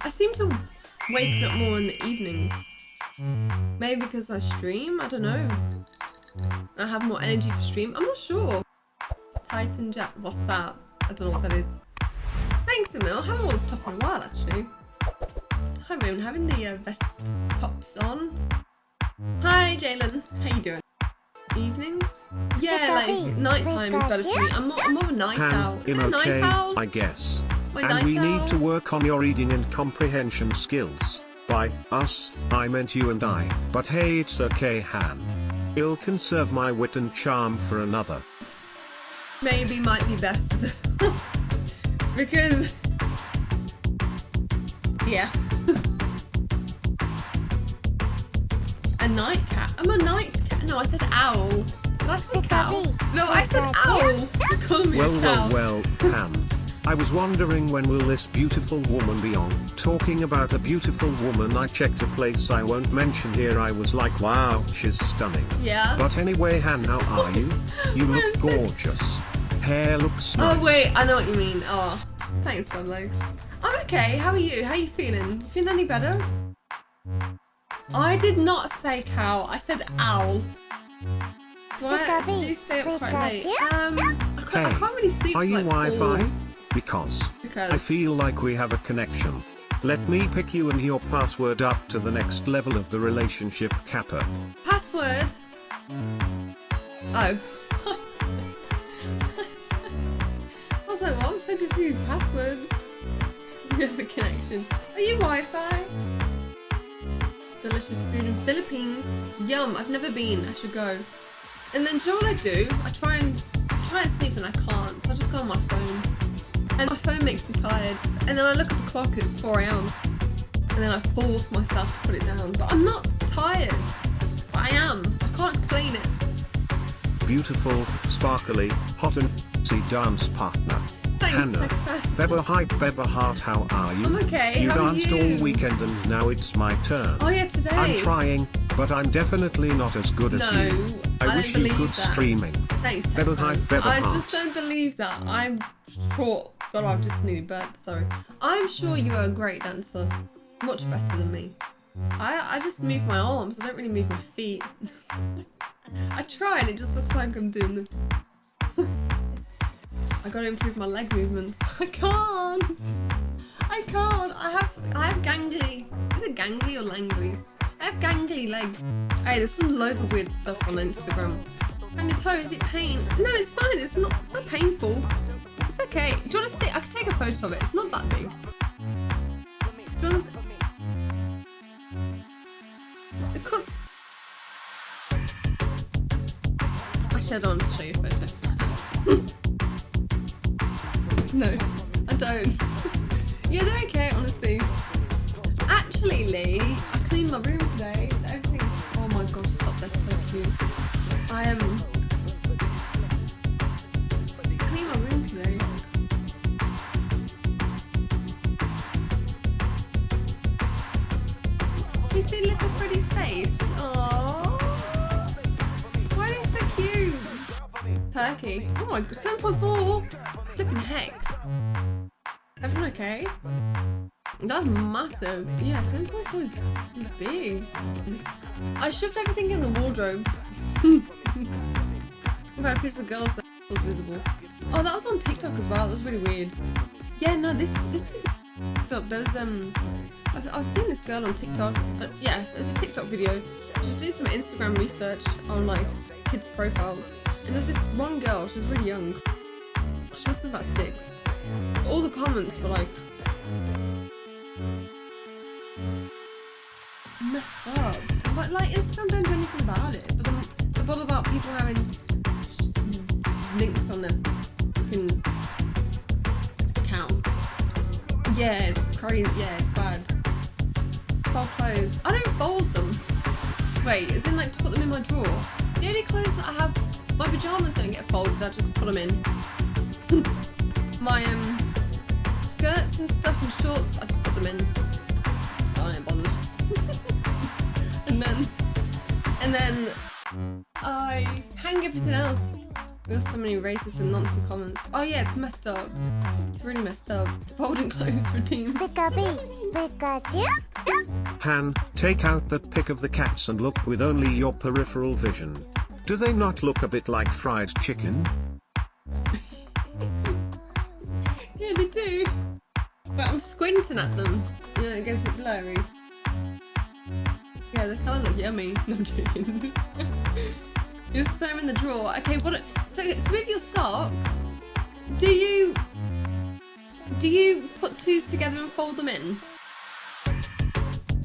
I seem to waking up more in the evenings. Maybe because I stream? I don't know. I have more energy for stream? I'm not sure. Titan Jack, what's that? I don't know what that is. Thanks, Emil. I haven't worn this top in a while, actually. Hi, I'm having the uh, vest tops on. Hi, Jalen. How you doing? Evenings? Yeah, like nighttime is better for me. I'm more, I'm more of a night owl. Is I'm it a night okay, owl? I guess. My and night we owl? need to work on your reading and comprehension skills. By us, I meant you and I. But hey, it's okay, Han. I'll conserve my wit and charm for another. maybe might be best. because yeah. a night cat. I'm a night cat. No, I said owl. Did I say cow? No, I said owl. You call me Well, a cow. well, well, Han. I was wondering when will this beautiful woman be on? Talking about a beautiful woman I checked a place I won't mention here I was like wow, she's stunning. Yeah. But anyway Han, how are you? You look so- gorgeous. Hair looks nice. Oh wait, I know what you mean. Oh, thanks, God legs. I'm okay. How are you? How are you feeling? You feeling any better? I did not say cow. I said owl. So I do stay up quite late. Um, I can't, I can't really sleep. Are you like Wi-Fi? Because Because I feel like we have a connection. Let me pick you and your password up to the next level of the relationship Kappa. password. Oh. I was like, well, I'm so confused. Password. We have a connection. Are you Wi-Fi? Delicious food in Philippines. Yum. I've never been. I should go. And then do you know what I do? I try and try and sleep and I can't. So I just go on my phone. And my phone makes me tired. And then I look at the clock. It's 4 a.m. And then I force myself to put it down. But I'm not tired. But I am. I can't explain it. Beautiful, sparkly, hot and see dance partner. Thanks, Hannah. Beba hi Beba heart how are you? I'm okay, You how are danced you? all weekend and now it's my turn. Oh yeah, today. I'm trying, but I'm definitely not as good as No, you. I I, don't wish you good that. streaming. Thanks. Beba hi, Beba I heart. just don't believe that. I'm sure. God, I've just nearly burped. Sorry. I'm sure you are a great dancer. Much better than me. I I just move my arms. I don't really move my feet. I try and it just looks like I'm doing this. I gotta improve my leg movements. I can't. I can't. I have I have gangly. Is it gangly or langly? I have gangly legs. Hey, there's some loads of weird stuff on Instagram. And your toe, is it pain? No, it's fine. It's not. Not painful. It's okay. Do you want to see? I can take a photo of it. It's not that big. Do you? The cuts. Actually, I don't want to show you a photo. no, I don't. yeah, they're okay, honestly. Actually, Lee, I cleaned my room today, so everything's. Oh my gosh, stop! That's so cute. I am. You see little Freddy's face? Aww. Why are they so cute? Turkey. Oh my god, 7.4! Flipping heck. Everyone okay? That's massive. Yeah, 7.4 is, is big. I shoved everything in the wardrobe. I've had pictures of girls that was visible. Oh, that was on TikTok as well. That was really weird. Yeah, no, this this up. There was um, I, was seeing this girl on TikTok. Uh, yeah, it was a TikTok video. She was doing some Instagram research on like kids' profiles, and there's this one girl. She was really young. She must be about six. All the comments were like messed up. But like Instagram don't do anything about it. But then the all about people having links on their fucking account. Yeah, it's crazy. Yeah, it's clothes. I don't fold them. Wait, is it like to put them in my drawer? The only clothes that I have, my pajamas don't get folded. I just put them in. my um skirts and stuff and shorts, I just put them in. I ain't bothered. and then, and then I hang everything else There's so many racist and nonsense comments. Oh yeah, it's messed up. It's really messed up. Folding clothes routine. Han, take out that pic of the cats and look with only your peripheral vision. Do they not look a bit like fried chicken? Yeah, they do. But I'm squinting at them. Yeah, it gets a bit blurry. Yeah, the colour look yummy. No, I'm joking. just throw them in the drawer. Okay, what? So, so with your socks, do you do you put twos together and fold them in?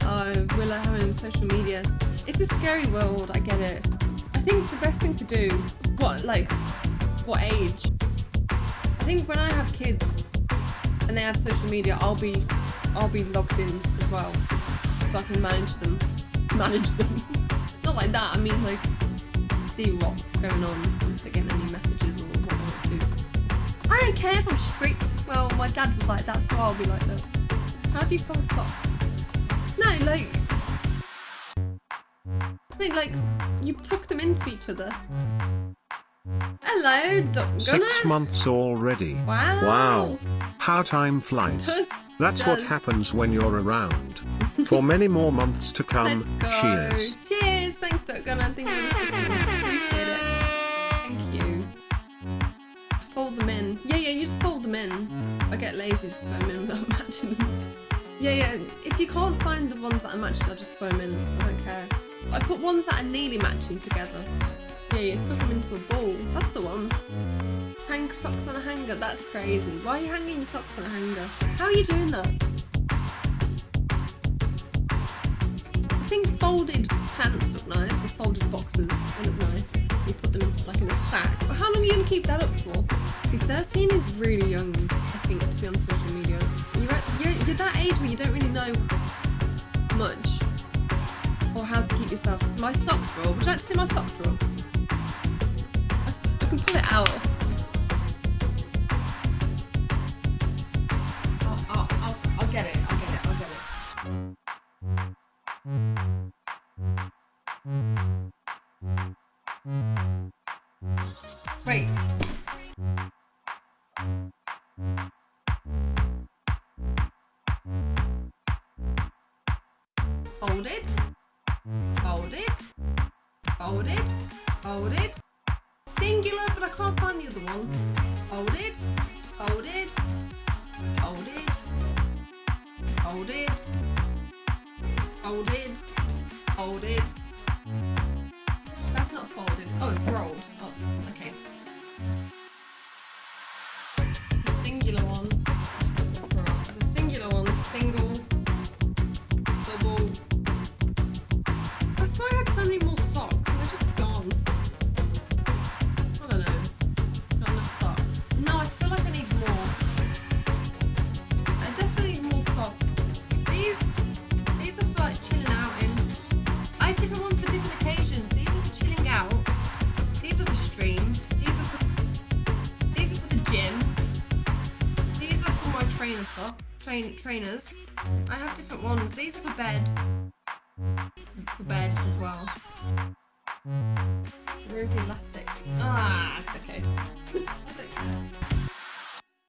Oh, Willow having social media. It's a scary world. I get it. I think the best thing to do. What like? What age? I think when I have kids and they have social media, I'll be I'll be logged in as well, so I can manage them. Manage them. Not like that. I mean like see what's going on if they're getting any messages or what they want to do. I don't care if I'm strict. Well, my dad was like that, so I'll be like that. How do you fold socks? No, like. No, like you tuck them into each other. Hello, Doc Six months already. Wow. Wow. How time flies. Does- That's what happens when you're around. For many more months to come. Cheers. Cheers. Thanks, Duck Gunner. Thank you lazy just throw them in without matching them. Yeah, yeah. If you can't find the ones that are matching, I'll just throw them in. I don't care. I put ones that are nearly matching together. Yeah, you took them into a ball. That's the one. Hang socks on a hanger. That's crazy. Why are you hanging your socks on a hanger? How are you doing that? I think folded pants look nice, or folded boxes, they look nice. You put them like in a stack. But how long are you gonna keep that up for? See, 13 is really young, to on social media. You're, at, you're, you're that age where you don't really know much or how to keep yourself. My sock drawer. Would you like to see my sock drawer? I, I can pull it out. I'll get it. I'll get it. I'll get it. Wait. Folded. Singular, but I can't find the other one. Folded. Folded. Folded. Folded. Folded. Folded. That's not folded. Oh, it's rolled. monitor, train trainers. I have different ones. These are for bed. For bed as well. Where's the elastic? Ah, okay.